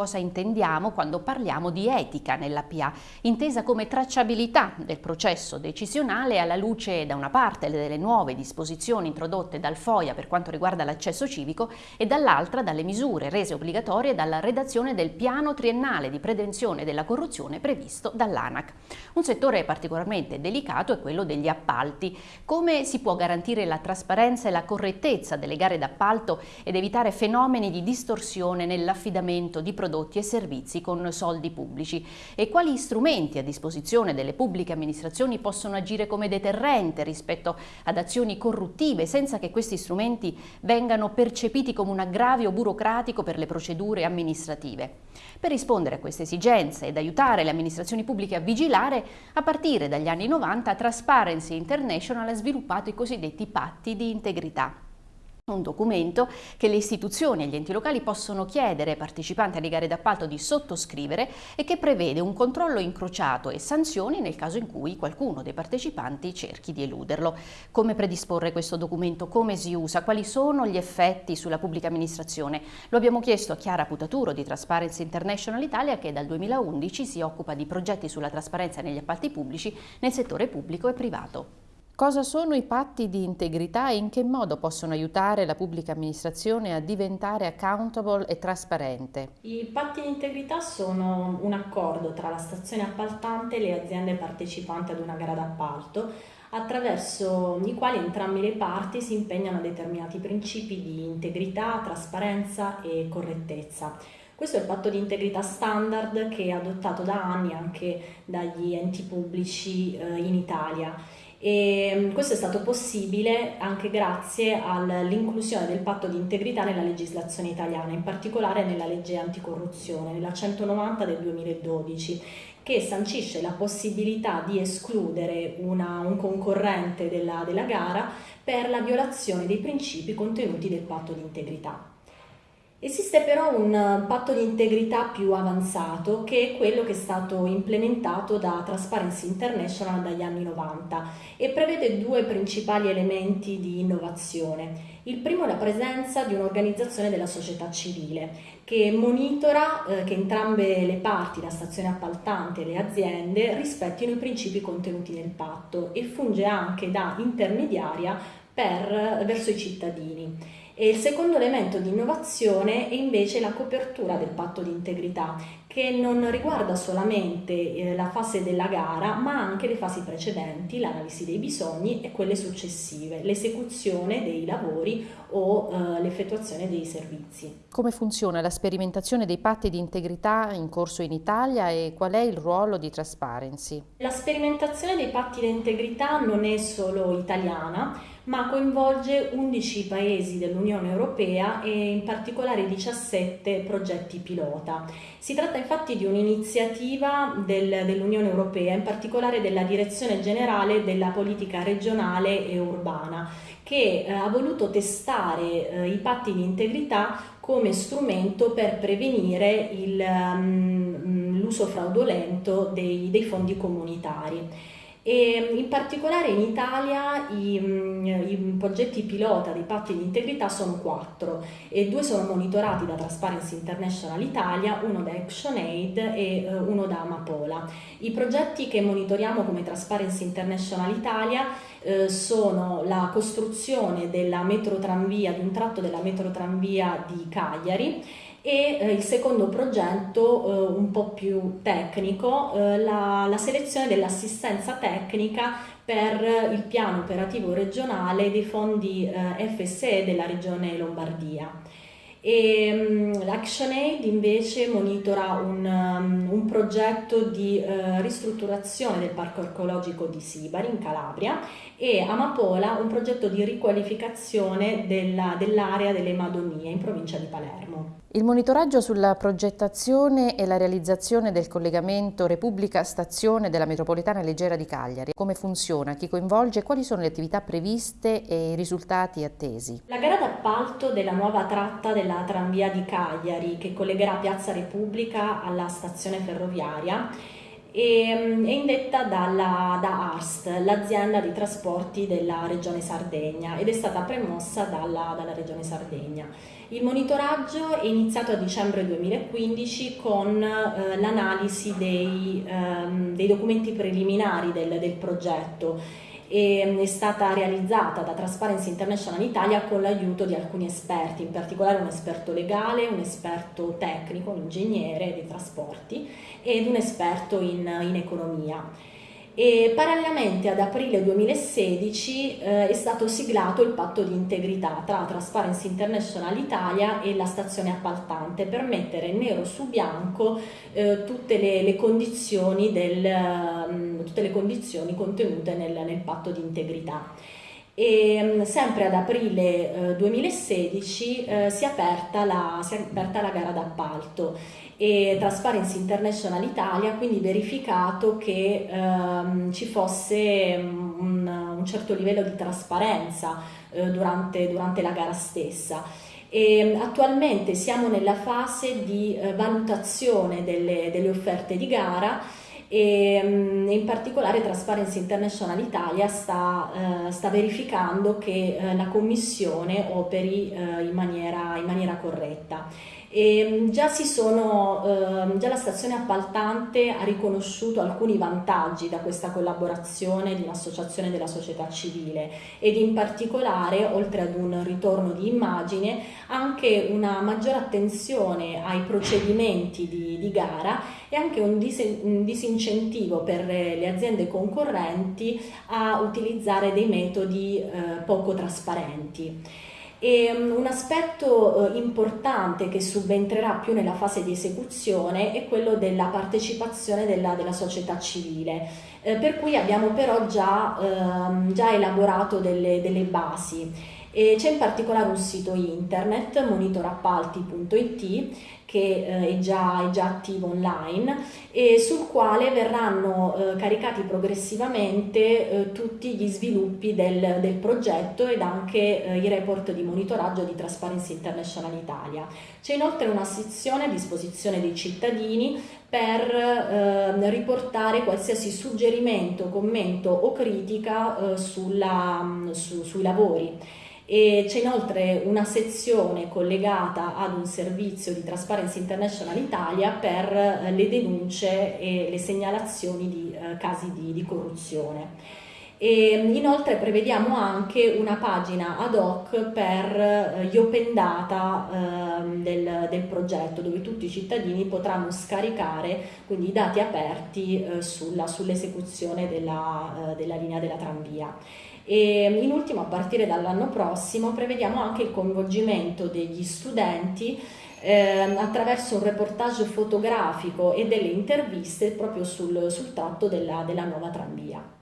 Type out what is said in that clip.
Cosa intendiamo quando parliamo di etica nella PA, intesa come tracciabilità del processo decisionale alla luce da una parte delle nuove disposizioni introdotte dal FOIA per quanto riguarda l'accesso civico e dall'altra dalle misure rese obbligatorie dalla redazione del piano triennale di prevenzione della corruzione previsto dall'ANAC. Un settore particolarmente delicato è quello degli appalti. Come si può garantire la trasparenza e la correttezza delle gare d'appalto ed evitare fenomeni di distorsione nell'affidamento di prodotti prodotti e servizi con soldi pubblici e quali strumenti a disposizione delle pubbliche amministrazioni possono agire come deterrente rispetto ad azioni corruttive senza che questi strumenti vengano percepiti come un aggravio burocratico per le procedure amministrative. Per rispondere a queste esigenze ed aiutare le amministrazioni pubbliche a vigilare, a partire dagli anni 90 Transparency International ha sviluppato i cosiddetti patti di integrità un documento che le istituzioni e gli enti locali possono chiedere ai partecipanti alle gare d'appalto di sottoscrivere e che prevede un controllo incrociato e sanzioni nel caso in cui qualcuno dei partecipanti cerchi di eluderlo. Come predisporre questo documento? Come si usa? Quali sono gli effetti sulla pubblica amministrazione? Lo abbiamo chiesto a Chiara Putaturo di Transparency International Italia che dal 2011 si occupa di progetti sulla trasparenza negli appalti pubblici nel settore pubblico e privato. Cosa sono i patti di integrità e in che modo possono aiutare la pubblica amministrazione a diventare accountable e trasparente? I patti di integrità sono un accordo tra la stazione appaltante e le aziende partecipanti ad una gara d'appalto attraverso i quali entrambe le parti si impegnano a determinati principi di integrità, trasparenza e correttezza. Questo è il patto di integrità standard che è adottato da anni anche dagli enti pubblici eh, in Italia e mm, questo è stato possibile anche grazie all'inclusione del patto di integrità nella legislazione italiana, in particolare nella legge anticorruzione, nella 190 del 2012, che sancisce la possibilità di escludere una, un concorrente della, della gara per la violazione dei principi contenuti del patto di integrità. Esiste però un eh, patto di integrità più avanzato che è quello che è stato implementato da Transparency International dagli anni 90 e prevede due principali elementi di innovazione. Il primo è la presenza di un'organizzazione della società civile che monitora eh, che entrambe le parti, la stazione appaltante e le aziende, rispettino i principi contenuti nel patto e funge anche da intermediaria per, verso i cittadini. E il secondo elemento di innovazione è invece la copertura del patto di integrità, che non riguarda solamente eh, la fase della gara, ma anche le fasi precedenti, l'analisi dei bisogni e quelle successive, l'esecuzione dei lavori o eh, l'effettuazione dei servizi. Come funziona la sperimentazione dei patti di integrità in corso in Italia e qual è il ruolo di Transparency? La sperimentazione dei patti di integrità non è solo italiana, ma coinvolge 11 paesi dell'Unione Europea e in particolare 17 progetti pilota. Si tratta infatti di un'iniziativa del, dell'Unione Europea, in particolare della Direzione Generale della Politica Regionale e Urbana, che eh, ha voluto testare eh, i patti di integrità come strumento per prevenire um, l'uso fraudolento dei, dei fondi comunitari. E in particolare in Italia i, mm, i, progetti pilota dei patti di integrità sono quattro e due sono monitorati da Transparency International Italia, uno da ActionAid e uh, uno da Amapola. I progetti che monitoriamo come Transparency International Italia uh, sono la costruzione della metrotranvia, di un tratto della metrotranvia di Cagliari e eh, il secondo progetto eh, un po' più tecnico, eh, la, la selezione dell'assistenza tecnica per il piano operativo regionale dei fondi eh, FSE della regione Lombardia. Um, L'ActionAid invece monitora un, um, un progetto di uh, ristrutturazione del parco archeologico di Sibari in Calabria e Amapola un progetto di riqualificazione dell'area dell delle Madonie in provincia di Palermo. Il monitoraggio sulla progettazione e la realizzazione del collegamento Repubblica-Stazione della metropolitana leggera di Cagliari. Come funziona? Chi coinvolge? Quali sono le attività previste e i risultati attesi? La gara d'appalto della nuova tratta della tranvia di Cagliari che collegherà Piazza Repubblica alla stazione ferroviaria e mm, è indetta dalla, da ARST, l'azienda di trasporti della regione Sardegna ed è stata premossa dalla, dalla regione Sardegna. Il monitoraggio è iniziato a dicembre 2015 con eh, l'analisi dei, ehm, dei, documenti preliminari del, del progetto e mm, è stata realizzata da Transparency International Italia con l'aiuto di alcuni esperti, in particolare un esperto legale, un esperto tecnico, un ingegnere dei trasporti ed un esperto in, in economia. E parallelamente ad aprile 2016 eh, è stato siglato il patto di integrità tra Transparency International Italia e la stazione appaltante per mettere nero su bianco eh, tutte, le, le del, um, tutte, le, condizioni contenute nel, nel patto di integrità. E mm, sempre ad aprile eh, 2016 eh, si, è aperta la, si è aperta la gara d'appalto e Transparency International Italia ha quindi verificato che ehm, ci fosse un, un, certo livello di trasparenza eh, durante, durante la gara stessa. E attualmente siamo nella fase di eh, valutazione delle, delle, offerte di gara e mm, in particolare Transparency International Italia sta, eh, sta verificando che eh, la commissione operi eh, in maniera, in maniera corretta. E mm, già, sono, eh, già, la stazione appaltante ha riconosciuto alcuni vantaggi da questa collaborazione di un'associazione della società civile ed in particolare, oltre ad un ritorno di immagine, anche una maggiore attenzione ai procedimenti di, di gara e anche un, dis un disincentivo per le aziende concorrenti a utilizzare dei metodi eh, poco trasparenti. E um, un aspetto uh, importante che subentrerà più nella fase di esecuzione è quello della partecipazione della, della società civile, eh, per cui abbiamo però già, uh, già elaborato delle, delle basi. C'è in particolare un sito internet, monitorappalti.it, che eh, è, già, è, già, attivo online e sul quale verranno eh, caricati progressivamente eh, tutti gli sviluppi del, del, progetto ed anche eh, i report di monitoraggio di Transparency International Italia. C'è inoltre una sezione a disposizione dei cittadini per eh, riportare qualsiasi suggerimento, commento o critica eh, sulla, su, sui lavori c'è inoltre una sezione collegata ad un servizio di Transparency International Italia per eh, le denunce e le segnalazioni di eh, casi di, di corruzione. E inoltre prevediamo anche una pagina ad hoc per eh, gli open data eh, del, del, progetto dove tutti i cittadini potranno scaricare quindi i dati aperti sull'esecuzione della, eh, della linea della tranvia. E in ultimo, a partire dall'anno prossimo, prevediamo anche il coinvolgimento degli studenti eh, attraverso un reportage fotografico e delle interviste proprio sul, sul tratto della, della nuova tranvia.